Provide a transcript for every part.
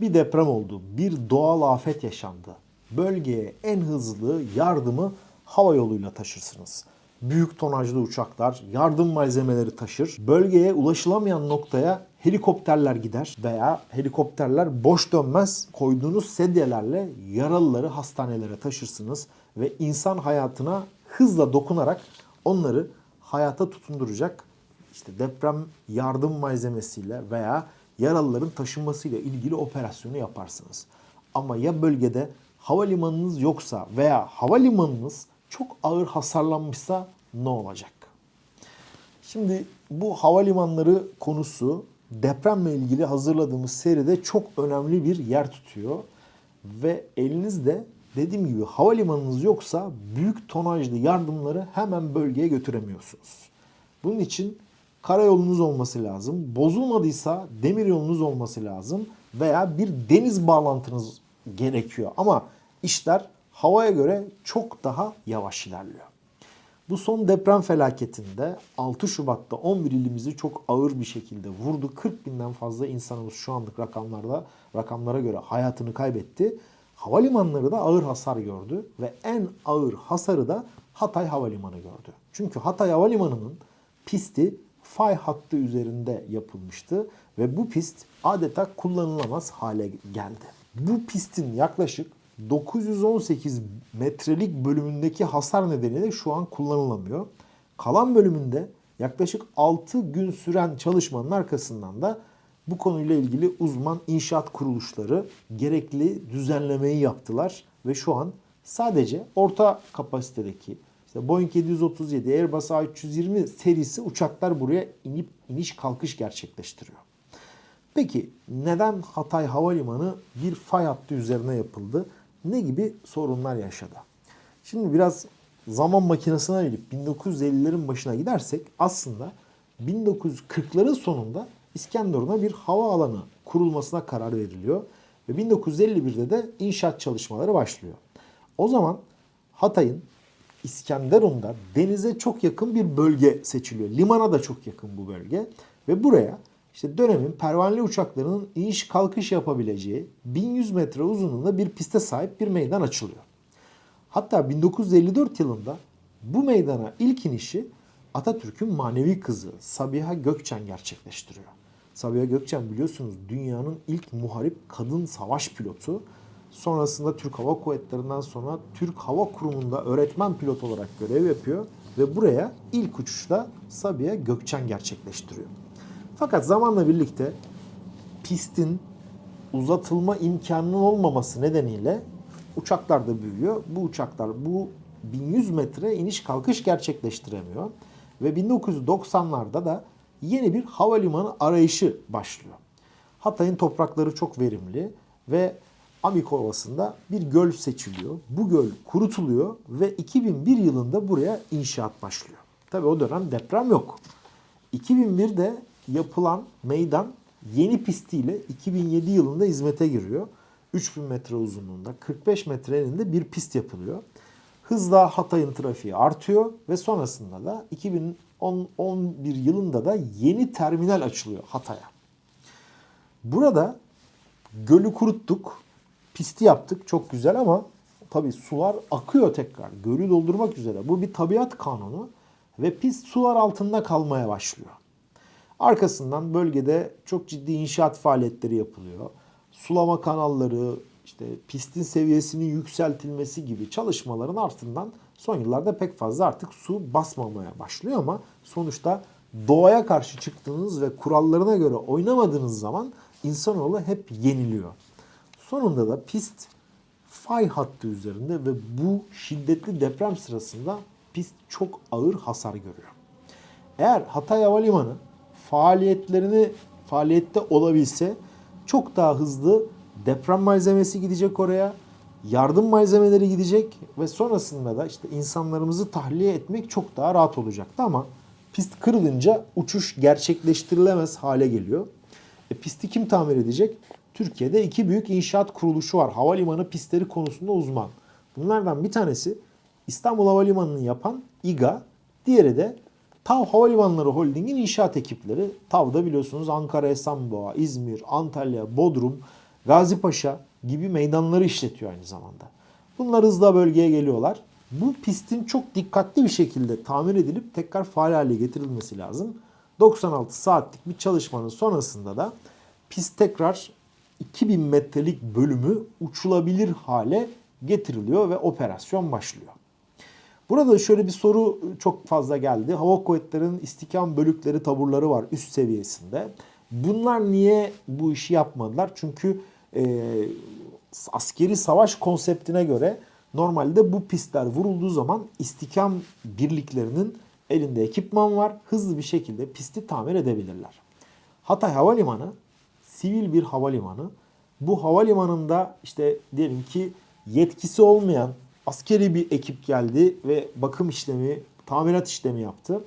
Bir deprem oldu, bir doğal afet yaşandı. Bölgeye en hızlı yardımı hava yoluyla taşırsınız. Büyük tonajlı uçaklar yardım malzemeleri taşır. Bölgeye ulaşılamayan noktaya helikopterler gider veya helikopterler boş dönmez. Koyduğunuz sedyelerle yaralıları hastanelere taşırsınız ve insan hayatına hızla dokunarak onları hayata tutunduracak işte deprem yardım malzemesiyle veya yaralıların taşınmasıyla ilgili operasyonu yaparsınız. Ama ya bölgede havalimanınız yoksa veya havalimanınız çok ağır hasarlanmışsa ne olacak? Şimdi bu havalimanları konusu depremle ilgili hazırladığımız seride çok önemli bir yer tutuyor. Ve elinizde dediğim gibi havalimanınız yoksa büyük tonajlı yardımları hemen bölgeye götüremiyorsunuz. Bunun için karayolunuz olması lazım. Bozulmadıysa demir yolunuz olması lazım veya bir deniz bağlantınız gerekiyor. Ama işler havaya göre çok daha yavaş ilerliyor. Bu son deprem felaketinde 6 Şubat'ta 11 ilimizi çok ağır bir şekilde vurdu. 40 binden fazla insanımız şu anlık rakamlarda rakamlara göre hayatını kaybetti. Havalimanları da ağır hasar gördü ve en ağır hasarı da Hatay Havalimanı gördü. Çünkü Hatay Havalimanı'nın pisti fay hattı üzerinde yapılmıştı ve bu pist adeta kullanılamaz hale geldi. Bu pistin yaklaşık 918 metrelik bölümündeki hasar nedeniyle şu an kullanılamıyor. Kalan bölümünde yaklaşık 6 gün süren çalışmanın arkasından da bu konuyla ilgili uzman inşaat kuruluşları gerekli düzenlemeyi yaptılar ve şu an sadece orta kapasitedeki işte Boeing 737, Airbus A320 serisi uçaklar buraya inip iniş kalkış gerçekleştiriyor. Peki neden Hatay Havalimanı bir fay hattı üzerine yapıldı? Ne gibi sorunlar yaşadı? Şimdi biraz zaman makinesine gelip 1950'lerin başına gidersek aslında 1940'ların sonunda İskenderun'a bir hava alanı kurulmasına karar veriliyor. Ve 1951'de de inşaat çalışmaları başlıyor. O zaman Hatay'ın İskenderun'da denize çok yakın bir bölge seçiliyor. Limana da çok yakın bu bölge. Ve buraya işte dönemin pervaneli uçaklarının iniş kalkış yapabileceği 1100 metre uzunluğunda bir piste sahip bir meydan açılıyor. Hatta 1954 yılında bu meydana ilk inişi Atatürk'ün manevi kızı Sabiha Gökçen gerçekleştiriyor. Sabiha Gökçen biliyorsunuz dünyanın ilk muharip kadın savaş pilotu. Sonrasında Türk Hava Kuvvetleri'nden sonra Türk Hava Kurumu'nda öğretmen pilot olarak görev yapıyor. Ve buraya ilk uçuşta Sabiha Gökçen gerçekleştiriyor. Fakat zamanla birlikte pistin uzatılma imkanının olmaması nedeniyle uçaklar da büyüyor. Bu uçaklar bu 1100 metre iniş kalkış gerçekleştiremiyor. Ve 1990'larda da yeni bir havalimanı arayışı başlıyor. Hatay'ın toprakları çok verimli ve Amik Ovası'nda bir göl seçiliyor. Bu göl kurutuluyor ve 2001 yılında buraya inşaat başlıyor. Tabi o dönem deprem yok. 2001'de yapılan meydan yeni pistiyle 2007 yılında hizmete giriyor. 3000 metre uzunluğunda 45 metre eninde bir pist yapılıyor. Hızla Hatay'ın trafiği artıyor ve sonrasında da 2011 yılında da yeni terminal açılıyor Hatay'a. Burada gölü kuruttuk, pisti yaptık çok güzel ama tabii sular akıyor tekrar. Gölü doldurmak üzere. Bu bir tabiat kanunu ve pist sular altında kalmaya başlıyor. Arkasından bölgede çok ciddi inşaat faaliyetleri yapılıyor. Sulama kanalları, işte pistin seviyesinin yükseltilmesi gibi çalışmaların ardından son yıllarda pek fazla artık su basmamaya başlıyor ama sonuçta doğaya karşı çıktığınız ve kurallarına göre oynamadığınız zaman insanoğlu hep yeniliyor. Sonunda da pist fay hattı üzerinde ve bu şiddetli deprem sırasında pist çok ağır hasar görüyor. Eğer Hatay Havalimanı faaliyetlerini faaliyette olabilse çok daha hızlı deprem malzemesi gidecek oraya. Yardım malzemeleri gidecek ve sonrasında da işte insanlarımızı tahliye etmek çok daha rahat olacaktı ama pist kırılınca uçuş gerçekleştirilemez hale geliyor. E, pisti kim tamir edecek? Türkiye'de iki büyük inşaat kuruluşu var. Havalimanı pistleri konusunda uzman. Bunlardan bir tanesi İstanbul Havalimanı'nı yapan İGA, diğeri de TAV Havalimanları Holding'in inşaat ekipleri. TAV'da biliyorsunuz Ankara, Esenboğa, İzmir, Antalya, Bodrum Gazi Paşa gibi meydanları işletiyor aynı zamanda. Bunlar hızla bölgeye geliyorlar. Bu pistin çok dikkatli bir şekilde tamir edilip tekrar faal hale getirilmesi lazım. 96 saatlik bir çalışmanın sonrasında da pist tekrar 2000 metrelik bölümü uçulabilir hale getiriliyor ve operasyon başlıyor. Burada şöyle bir soru çok fazla geldi. Hava kuvvetlerinin istikam bölükleri, taburları var üst seviyesinde. Bunlar niye bu işi yapmadılar? Çünkü e, askeri savaş konseptine göre normalde bu pistler vurulduğu zaman istikam birliklerinin elinde ekipman var. Hızlı bir şekilde pisti tamir edebilirler. Hatay Havalimanı sivil bir havalimanı. Bu havalimanında işte diyelim ki yetkisi olmayan askeri bir ekip geldi ve bakım işlemi, tamirat işlemi yaptı.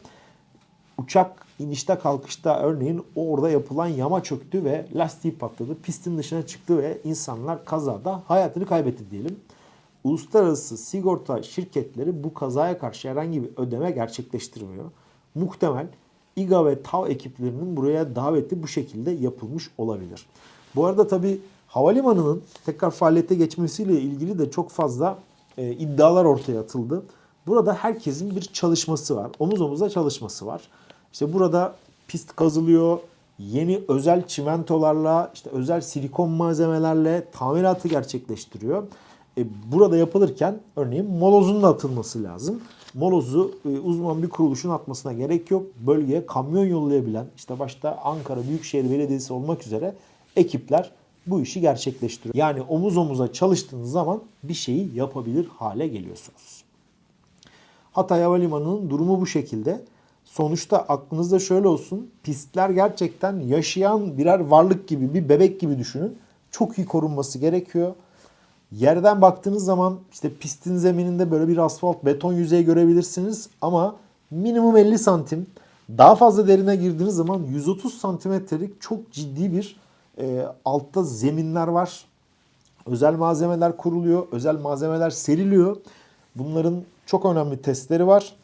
Uçak inişte kalkışta örneğin orada yapılan yama çöktü ve lastiği patladı. Pistin dışına çıktı ve insanlar kazada hayatını kaybetti diyelim. Uluslararası sigorta şirketleri bu kazaya karşı herhangi bir ödeme gerçekleştirmiyor. Muhtemel İGA ve TAV ekiplerinin buraya daveti bu şekilde yapılmış olabilir. Bu arada tabi havalimanının tekrar faaliyete geçmesiyle ilgili de çok fazla e, iddialar ortaya atıldı. Burada herkesin bir çalışması var. Omuz omuza çalışması var. İşte burada pist kazılıyor. Yeni özel çimentolarla, işte özel silikon malzemelerle tamiratı gerçekleştiriyor. E, burada yapılırken örneğin molozun da atılması lazım. Molozu e, uzman bir kuruluşun atmasına gerek yok. Bölgeye kamyon yollayabilen, işte başta Ankara Büyükşehir Belediyesi olmak üzere ekipler bu işi gerçekleştiriyor. Yani omuz omuza çalıştığınız zaman bir şeyi yapabilir hale geliyorsunuz. Hatay Havalimanı'nın durumu bu şekilde. Sonuçta aklınızda şöyle olsun. Pistler gerçekten yaşayan birer varlık gibi, bir bebek gibi düşünün. Çok iyi korunması gerekiyor. Yerden baktığınız zaman işte pistin zemininde böyle bir asfalt beton yüzeyi görebilirsiniz ama minimum 50 santim. Daha fazla derine girdiğiniz zaman 130 santimetrelik çok ciddi bir e, altta zeminler var. Özel malzemeler kuruluyor, özel malzemeler seriliyor. Bunların çok önemli testleri var.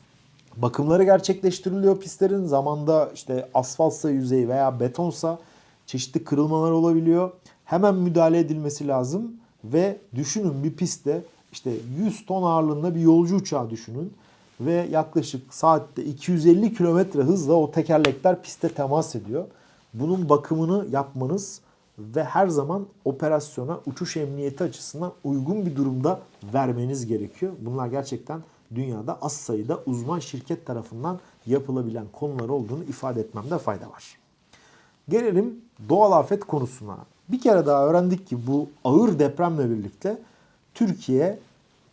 Bakımları gerçekleştiriliyor pistlerin. Zamanda işte asfaltsa yüzeyi veya betonsa çeşitli kırılmalar olabiliyor. Hemen müdahale edilmesi lazım. Ve düşünün bir pistte işte 100 ton ağırlığında bir yolcu uçağı düşünün. Ve yaklaşık saatte 250 kilometre hızla o tekerlekler piste temas ediyor. Bunun bakımını yapmanız ve her zaman operasyona uçuş emniyeti açısından uygun bir durumda vermeniz gerekiyor. Bunlar gerçekten dünyada az sayıda uzman şirket tarafından yapılabilen konular olduğunu ifade etmemde fayda var. Gelelim doğal afet konusuna. Bir kere daha öğrendik ki bu ağır depremle birlikte Türkiye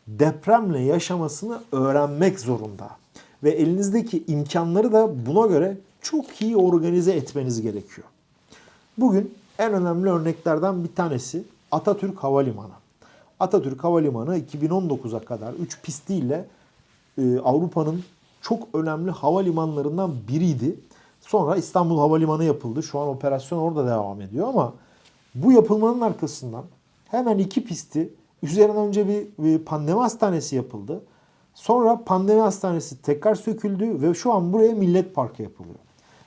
depremle yaşamasını öğrenmek zorunda. Ve elinizdeki imkanları da buna göre çok iyi organize etmeniz gerekiyor. Bugün en önemli örneklerden bir tanesi Atatürk Havalimanı. Atatürk Havalimanı 2019'a kadar 3 pistiyle e, Avrupa'nın çok önemli havalimanlarından biriydi. Sonra İstanbul Havalimanı yapıldı. Şu an operasyon orada devam ediyor ama bu yapılmanın arkasından hemen iki pisti üzerine önce bir, pandemi hastanesi yapıldı. Sonra pandemi hastanesi tekrar söküldü ve şu an buraya Millet Parkı yapılıyor.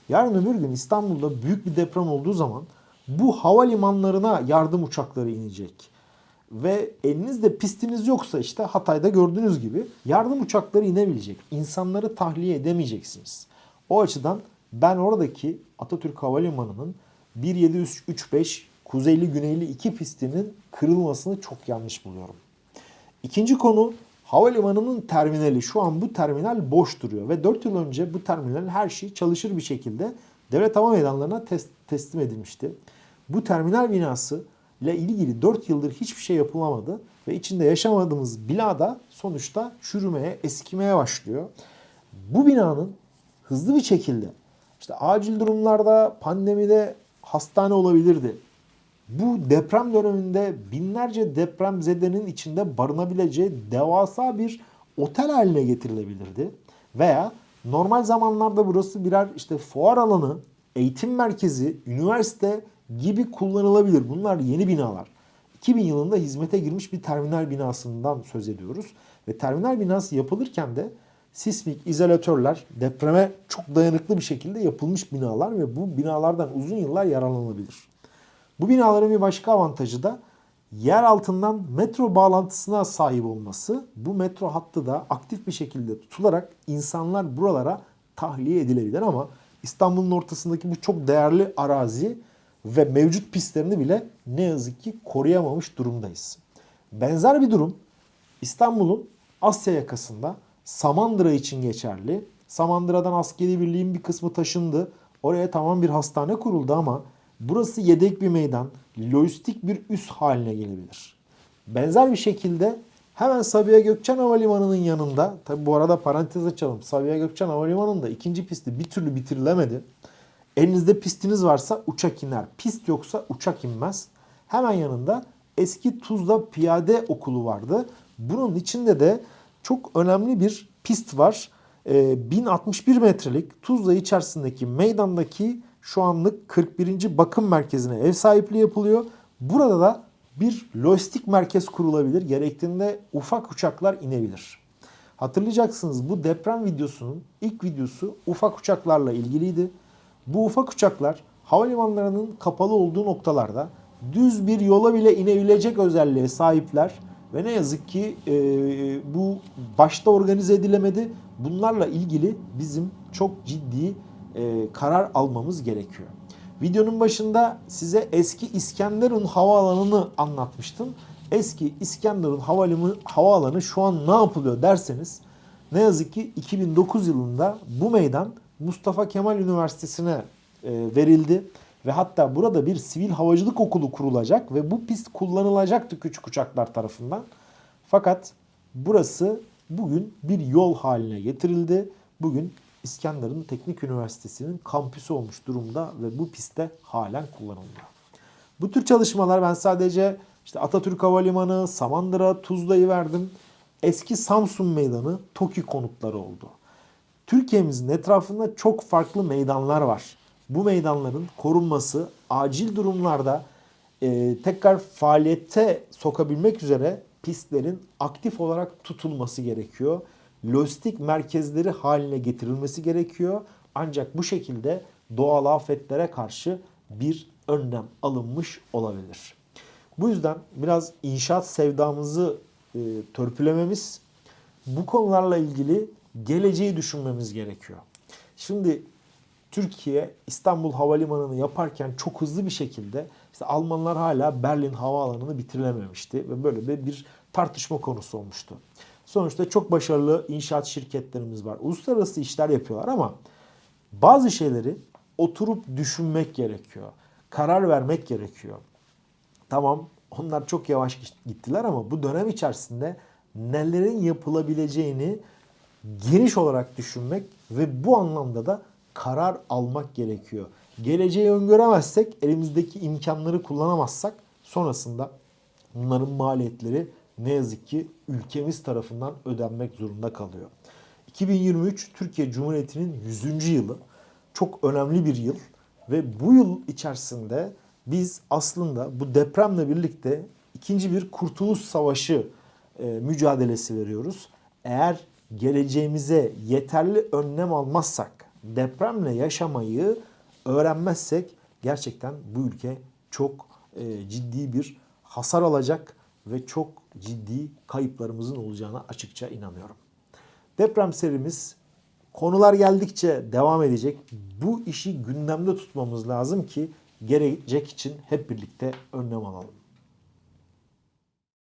Yarın öbür gün İstanbul'da büyük bir deprem olduğu zaman bu havalimanlarına yardım uçakları inecek. Ve elinizde pistiniz yoksa işte Hatay'da gördüğünüz gibi yardım uçakları inebilecek. İnsanları tahliye edemeyeceksiniz. O açıdan ben oradaki Atatürk Havalimanı'nın 1735 kuzeyli güneyli iki pistinin kırılmasını çok yanlış buluyorum. İkinci konu havalimanının terminali. Şu an bu terminal boş duruyor ve 4 yıl önce bu terminalin her şeyi çalışır bir şekilde devlet hava meydanlarına tes- teslim edilmişti. Bu terminal binası ile ilgili 4 yıldır hiçbir şey yapılamadı ve içinde yaşamadığımız binada sonuçta çürümeye, eskimeye başlıyor. Bu binanın hızlı bir şekilde işte acil durumlarda, pandemide hastane olabilirdi. Bu deprem döneminde binlerce deprem zedenin içinde barınabileceği devasa bir otel haline getirilebilirdi. Veya normal zamanlarda burası birer işte fuar alanı, eğitim merkezi, üniversite gibi kullanılabilir. Bunlar yeni binalar. 2000 yılında hizmete girmiş bir terminal binasından söz ediyoruz. Ve terminal binası yapılırken de sismik izolatörler depreme çok dayanıklı bir şekilde yapılmış binalar ve bu binalardan uzun yıllar yararlanabilir. Bu binaların bir başka avantajı da yer altından metro bağlantısına sahip olması. Bu metro hattı da aktif bir şekilde tutularak insanlar buralara tahliye edilebilir ama İstanbul'un ortasındaki bu çok değerli arazi ve mevcut pistlerini bile ne yazık ki koruyamamış durumdayız. Benzer bir durum İstanbul'un Asya yakasında Samandıra için geçerli. Samandıra'dan askeri birliğin bir kısmı taşındı. Oraya tamam bir hastane kuruldu ama burası yedek bir meydan, lojistik bir üs haline gelebilir. Benzer bir şekilde hemen Sabiha Gökçen Havalimanı'nın yanında, tabi bu arada parantez açalım. Sabiha Gökçen Havalimanı'nda ikinci pisti bir türlü bitirilemedi. Elinizde pistiniz varsa uçak iner. Pist yoksa uçak inmez. Hemen yanında eski Tuzla Piyade Okulu vardı. Bunun içinde de çok önemli bir pist var. Ee, 1061 metrelik Tuzla içerisindeki meydandaki şu anlık 41. bakım merkezine ev sahipliği yapılıyor. Burada da bir lojistik merkez kurulabilir. Gerektiğinde ufak uçaklar inebilir. Hatırlayacaksınız bu deprem videosunun ilk videosu ufak uçaklarla ilgiliydi. Bu ufak uçaklar havalimanlarının kapalı olduğu noktalarda düz bir yola bile inebilecek özelliğe sahipler. Ve ne yazık ki e, bu başta organize edilemedi. Bunlarla ilgili bizim çok ciddi e, karar almamız gerekiyor. Videonun başında size eski İskenderun havaalanını anlatmıştım. Eski İskenderun havalimanı, havaalanı şu an ne yapılıyor derseniz ne yazık ki 2009 yılında bu meydan Mustafa Kemal Üniversitesi'ne e, verildi. Ve hatta burada bir sivil havacılık okulu kurulacak ve bu pist kullanılacaktı küçük uçaklar tarafından. Fakat burası bugün bir yol haline getirildi. Bugün İskenderun Teknik Üniversitesi'nin kampüsü olmuş durumda ve bu pistte halen kullanılıyor. Bu tür çalışmalar ben sadece işte Atatürk Havalimanı, Samandıra, Tuzla'yı verdim. Eski Samsun Meydanı, TOKİ konutları oldu. Türkiye'mizin etrafında çok farklı meydanlar var. Bu meydanların korunması acil durumlarda e, tekrar faaliyete sokabilmek üzere pistlerin aktif olarak tutulması gerekiyor. Lojistik merkezleri haline getirilmesi gerekiyor. Ancak bu şekilde doğal afetlere karşı bir önlem alınmış olabilir. Bu yüzden biraz inşaat sevdamızı e, törpülememiz, bu konularla ilgili geleceği düşünmemiz gerekiyor. Şimdi Türkiye İstanbul Havalimanı'nı yaparken çok hızlı bir şekilde işte Almanlar hala Berlin Havaalanı'nı bitirilememişti ve böyle bir, bir tartışma konusu olmuştu. Sonuçta çok başarılı inşaat şirketlerimiz var. Uluslararası işler yapıyorlar ama bazı şeyleri oturup düşünmek gerekiyor. Karar vermek gerekiyor. Tamam onlar çok yavaş gittiler ama bu dönem içerisinde nelerin yapılabileceğini geniş olarak düşünmek ve bu anlamda da karar almak gerekiyor. Geleceği öngöremezsek, elimizdeki imkanları kullanamazsak sonrasında bunların maliyetleri ne yazık ki ülkemiz tarafından ödenmek zorunda kalıyor. 2023 Türkiye Cumhuriyeti'nin 100. yılı. Çok önemli bir yıl ve bu yıl içerisinde biz aslında bu depremle birlikte ikinci bir kurtuluş savaşı e, mücadelesi veriyoruz. Eğer geleceğimize yeterli önlem almazsak, depremle yaşamayı öğrenmezsek gerçekten bu ülke çok e, ciddi bir hasar alacak ve çok ciddi kayıplarımızın olacağına açıkça inanıyorum. Deprem serimiz konular geldikçe devam edecek. Bu işi gündemde tutmamız lazım ki gelecek için hep birlikte önlem alalım.